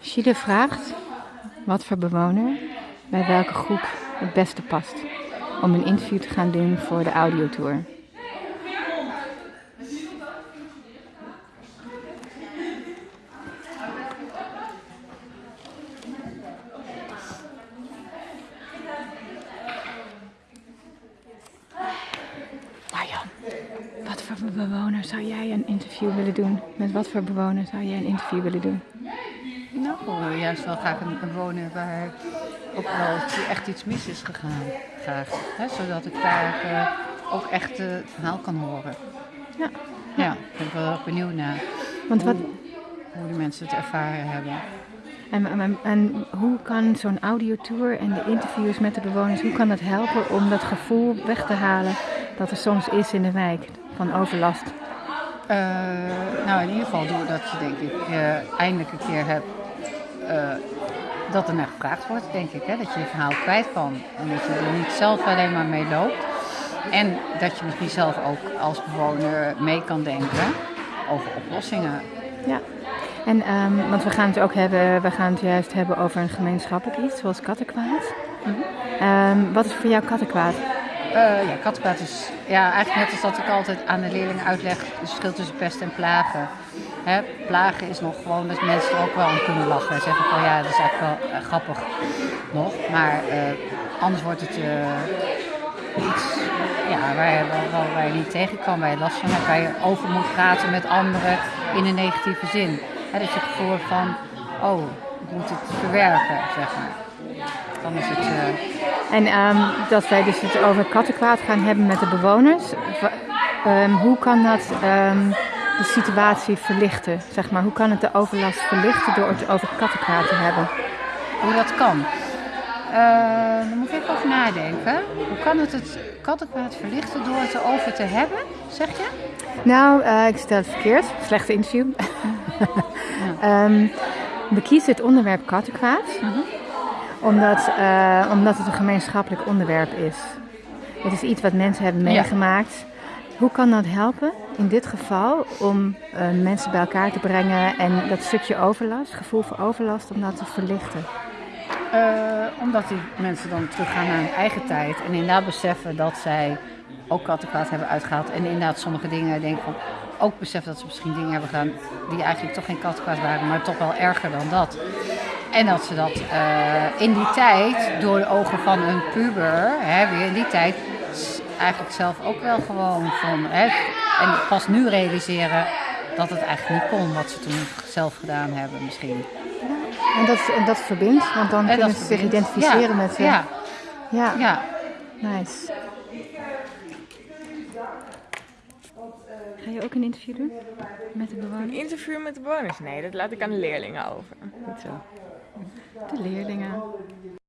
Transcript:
Chile vraagt wat voor bewoner bij welke groep het beste past om een interview te gaan doen voor de audiotour. Bewoner zou jij een interview willen doen? Met wat voor bewoner zou jij een interview willen doen? Nou, juist wel graag een, een wonen waar ook wel echt iets mis is gegaan. Graag. Hè, zodat ik daar eh, ook echt het verhaal kan horen. Ja. Ja, ben ik wel erg benieuwd naar. Want wat, Hoe, hoe de mensen het ervaren hebben. En, en, en hoe kan zo'n audiotour en de interviews met de bewoners, hoe kan dat helpen om dat gevoel weg te halen dat er soms is in de wijk van overlast? Eh, nou, in ieder geval doordat je denk ik eh, eindelijk een keer hebt eh, dat er naar gevraagd wordt, denk ik. Hè? Dat je je verhaal kwijt kan en dat je er niet zelf alleen maar mee loopt. En dat je misschien zelf ook als bewoner mee kan denken over oplossingen. Ja. En, ehm, want we gaan het ook hebben, we gaan het juist hebben over een gemeenschappelijk iets, zoals kattenkwaad. Ehm, wat is voor jou kattenkwaad? Eh, ja, kattenkwaad is ja, eigenlijk net als dat ik altijd aan de leerlingen uitleg het verschil tussen pest en plagen. Hè, plagen is nog gewoon dat mensen er ook wel aan kunnen lachen. En zeggen van ja, dat is eigenlijk wel eh, grappig nog. Maar eh, anders wordt het iets ja, waar, je, waar, waar- niet tegen kan, waar je last van hebt, waar je over moet praten met anderen in een negatieve zin. Hè, dat je het gevoel van, oh, ik moet het verwerken, zeg maar. Dan is het... eh, En ehm, dat wij dus het over kattenkwaad gaan hebben met de bewoners. Ehm, hoe kan dat ehm, de situatie verlichten? Zeg maar, hoe kan het de overlast verlichten door het over kattenkwaad te hebben? Hoe dat kan. Eh daar moet ik even over nadenken. Hoe kan het het kattenkwaad verlichten door het erover te hebben, zeg je? Nou, eh, ik stel het verkeerd. Slechte interview. We kiezen het onderwerp kattenkwaad. Omdat, eh, omdat het een gemeenschappelijk onderwerp is. Het is iets wat mensen hebben Ja. meegemaakt. Hoe kan dat helpen in dit geval om eh, mensen bij elkaar te brengen en dat stukje overlast, gevoel voor overlast, om dat te verlichten? Eh, omdat die mensen dan teruggaan naar hun eigen tijd en inderdaad beseffen dat zij ook kattenkwaad hebben uitgehaald. En inderdaad sommige dingen denken van, ook beseffen dat ze misschien dingen hebben gedaan die eigenlijk toch geen kattenkwaad waren, maar toch wel erger dan dat. En dat ze dat eh, in die tijd, door de ogen van een puber, hè, weer in die tijd, eigenlijk zelf ook wel gewoon van. Hè, en pas nu realiseren dat het eigenlijk niet kon wat ze toen zelf gedaan hebben misschien. En dat, en dat verbindt, want dan En kunnen ze zich identificeren ja, met... eh, Ja, ja, ja. nice. Ga je ook een interview doen met de Een bewoners? interview met de bewoners? Nee, dat laat ik aan de leerlingen over. Goed zo. De leerlingen.